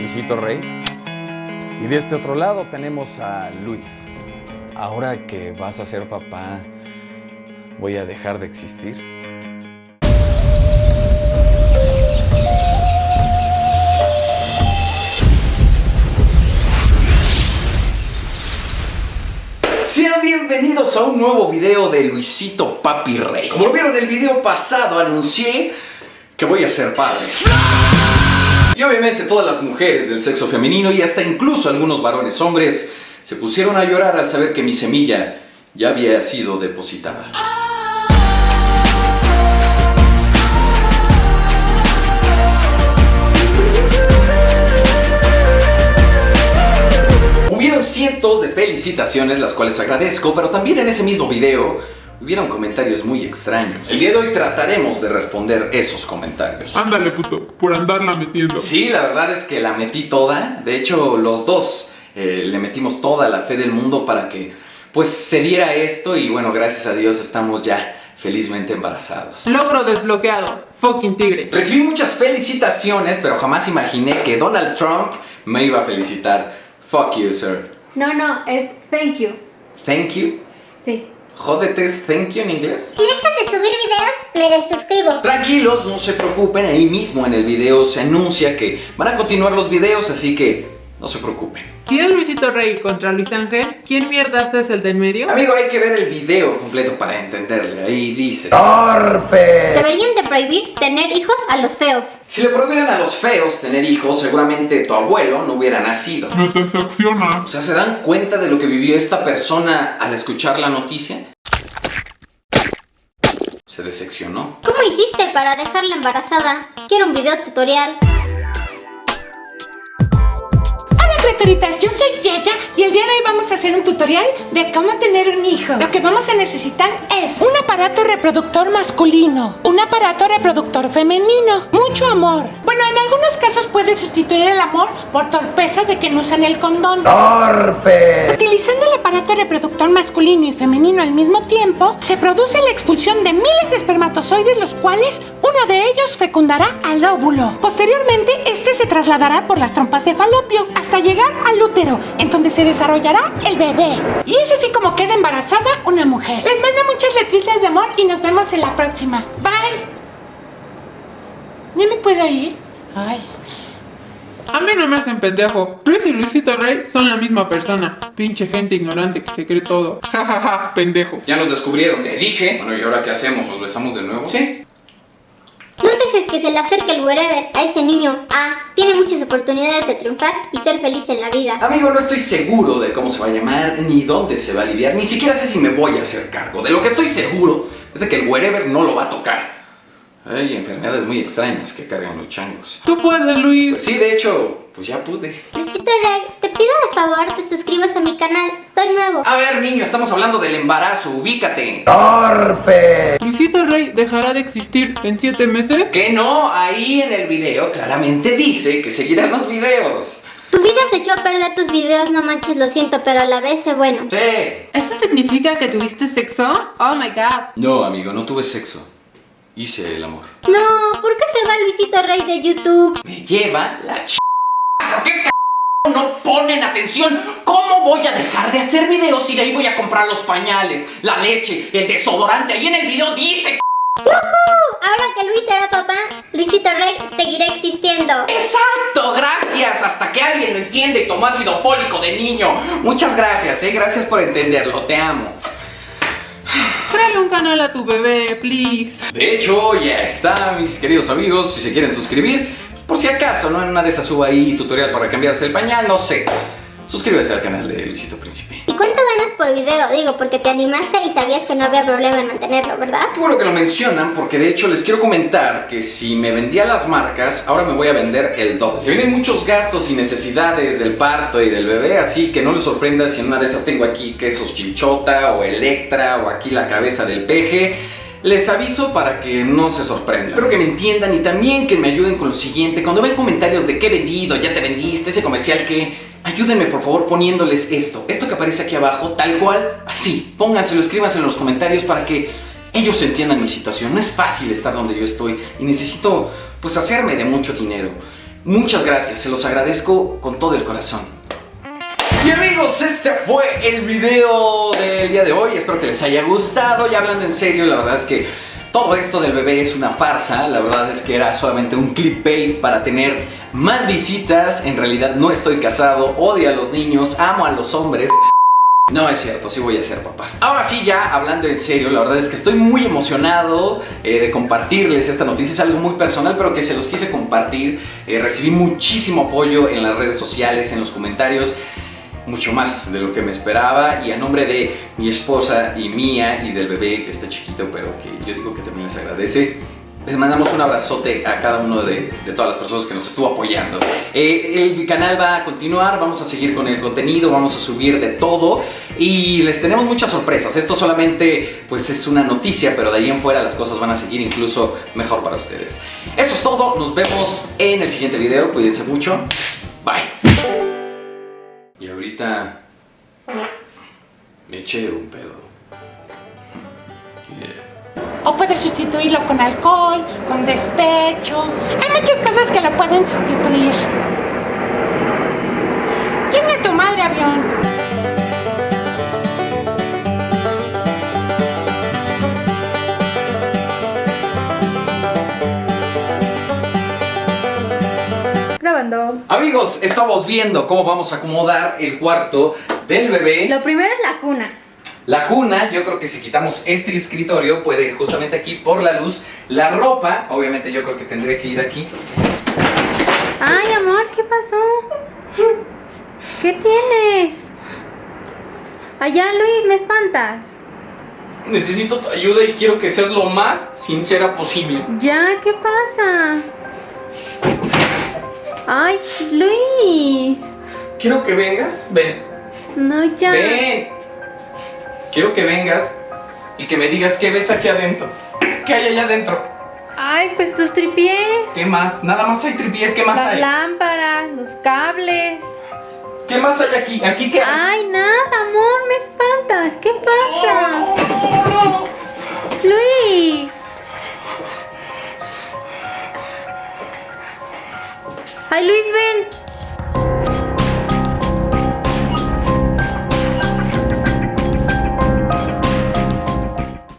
Luisito Rey. Y de este otro lado tenemos a Luis. Ahora que vas a ser papá, ¿voy a dejar de existir? Sean bienvenidos a un nuevo video de Luisito Papi Rey. Como vieron en el video pasado, anuncié que voy a ser padre. Y obviamente todas las mujeres del sexo femenino y hasta incluso algunos varones hombres se pusieron a llorar al saber que mi semilla ya había sido depositada. Hubieron cientos de felicitaciones, las cuales agradezco, pero también en ese mismo video hubieron comentarios muy extraños. El día de hoy trataremos de responder esos comentarios. Ándale, puto, por andarla metiendo. Sí, la verdad es que la metí toda. De hecho, los dos eh, le metimos toda la fe del mundo para que pues se diera esto y bueno, gracias a Dios estamos ya felizmente embarazados. Logro desbloqueado. Fucking tigre. Recibí muchas felicitaciones, pero jamás imaginé que Donald Trump me iba a felicitar. Fuck you, sir. No, no, es thank you. Thank you. Sí. Jódete, es thank you en inglés. Si dejas de subir videos, me desuscribo. Tranquilos, no se preocupen, ahí mismo en el video se anuncia que van a continuar los videos, así que no se preocupen. ¿Quién es Luisito Rey contra Luis Ángel? ¿Quién mierdas es el del medio? Amigo, hay que ver el video completo para entenderle. Ahí dice. Deberían de prohibir tener hijos a los feos. Si le prohibieran a los feos tener hijos, seguramente tu abuelo no hubiera nacido. No te O sea, ¿se dan cuenta de lo que vivió esta persona al escuchar la noticia? Se decepcionó. ¿Cómo hiciste para dejarla embarazada? Quiero un video tutorial. Criaturitas, yo soy Yaya y el día de hoy vamos a hacer un tutorial de cómo tener un hijo. Lo que vamos a necesitar es un aparato reproductor masculino, un aparato reproductor femenino, mucho amor. Bueno, en algunos casos puede sustituir el amor por torpeza de que no usan el condón. Utilizando el aparato reproductor masculino y femenino al mismo tiempo, se produce la expulsión de miles de espermatozoides, los cuales uno de ellos fecundará al óvulo. Posteriormente, este se trasladará por las trompas de falopio hasta llegar al útero, en donde se desarrollará el bebé. Y es así como queda embarazada una mujer. Les mando muchas letritas de amor y nos vemos en la próxima. Bye. ¿Ya me puedo ir? Ay. A mí no me hacen pendejo. Luis y Luisito Rey son la misma persona. Pinche gente ignorante que se cree todo. Ja, ja, ja, pendejo. Ya nos descubrieron, te dije. Bueno, ¿y ahora qué hacemos? ¿Nos besamos de nuevo? Sí. Dejes que se le acerque el wherever a ese niño. Ah, tiene muchas oportunidades de triunfar y ser feliz en la vida. Amigo, no estoy seguro de cómo se va a llamar, ni dónde se va a aliviar, ni siquiera sé si me voy a hacer cargo. De lo que estoy seguro es de que el wherever no lo va a tocar. Hay enfermedades muy extrañas que cargan los changos. Tú puedes, Pues Luis. sí, de hecho, pues ya pude. Luisito Rey, te pido de favor te suscribas a mi canal. Soy nuevo. A ver, niño, estamos hablando del embarazo, ubícate. Luisito Rey dejará de existir en siete meses. Que no, ahí en el video claramente dice que seguirán los videos. Tu vida se echó a perder tus videos, no manches, lo siento, pero a la vez sé bueno. Sí. ¿Eso significa que tuviste sexo? Oh my god. No, amigo, no tuve sexo. Hice el amor. No, ¿por qué se va Luisito Rey de YouTube? Me lleva la ch... ¿Por qué c... no ponen atención? ¿Cómo voy a dejar de hacer videos si de ahí voy a comprar los pañales, la leche, el desodorante? Ahí en el video dice... c- Ahora que Luis será papá, Luisito Rey seguirá existiendo. Exacto, gracias. Hasta que alguien lo entiende y tomó ácido fólico de niño. Muchas gracias, eh. Gracias por entenderlo. Te amo. Créale un canal a tu bebé, please. De hecho, ya está, mis queridos amigos. Si se quieren suscribir, por si acaso, ¿no? En una de esas subo ahí tutorial para cambiarse el pañal, no sé. Suscríbase al canal de Luisito Príncipe. ¿Y cuánto ganas por video? Digo, porque te animaste y sabías que no había problema en mantenerlo, ¿verdad? Qué bueno que lo mencionan, porque de hecho les quiero comentar que si me vendía las marcas, ahora me voy a vender el doble. Se vienen muchos gastos y necesidades del parto y del bebé, así que no les sorprenda si en una de esas tengo aquí quesos chinchota o electra o aquí la cabeza del peje. Les aviso para que no se sorprendan. Espero que me entiendan y también que me ayuden con lo siguiente. Cuando ven comentarios de qué vendido, ya te vendiste, ese comercial que... Ayúdenme por favor poniéndoles esto, esto que aparece aquí abajo, tal cual, así. Pónganselo, escríbanselo en los comentarios para que ellos entiendan mi situación. No es fácil estar donde yo estoy y necesito pues hacerme de mucho dinero. Muchas gracias, se los agradezco con todo el corazón. Y amigos, este fue el video del día de hoy. Espero que les haya gustado. Y hablando en serio, la verdad es que todo esto del bebé es una farsa. La verdad es que era solamente un clickbait para tener más visitas. En realidad no estoy casado, odio a los niños, amo a los hombres. No es cierto, sí voy a ser papá. Ahora sí, ya hablando en serio, la verdad es que estoy muy emocionado eh, de compartirles esta noticia. Es algo muy personal, pero que se los quise compartir. Eh, recibí muchísimo apoyo en las redes sociales, en los comentarios. Mucho más de lo que me esperaba. Y a nombre de mi esposa y mía y del bebé que está chiquito, pero que yo digo que también les agradece. Les mandamos un abrazote a cada uno de, todas las personas que nos estuvo apoyando. Eh, el canal va a continuar, vamos a seguir con el contenido, vamos a subir de todo y les tenemos muchas sorpresas. Esto solamente pues es una noticia, pero de ahí en fuera las cosas van a seguir incluso mejor para ustedes. Eso es todo, nos vemos en el siguiente video, cuídense mucho, bye. Me eché un pedo. Yeah. O puedes sustituirlo con alcohol, con despecho. Hay muchas cosas que lo pueden sustituir. Chinga tu madre, avión. Grabando. Amigos, estamos viendo cómo vamos a acomodar el cuarto del bebé. Lo primero es la cuna. La cuna, yo creo que si quitamos este escritorio puede ir justamente aquí por la luz. La ropa, obviamente yo creo que tendría que ir aquí. Ay, amor, ¿qué pasó? ¿Qué tienes? Allá, Luis, me espantas. Necesito tu ayuda y quiero que seas lo más sincera posible. Ya, ¿qué pasa? Ay, Luis. Quiero que vengas. Ven. No, ya. Ven. Quiero que vengas y que me digas qué ves aquí adentro. ¿Qué hay allá adentro? Ay, pues tus tripiés. ¿Qué más? Nada más hay tripiés. ¿Qué más Las hay? lámparas, los cables. ¿Qué más hay aquí? ¿Aquí qué hay? Ay, nada, amor, me espantas. ¿Qué pasa? Luis. Ay, Luis, ven.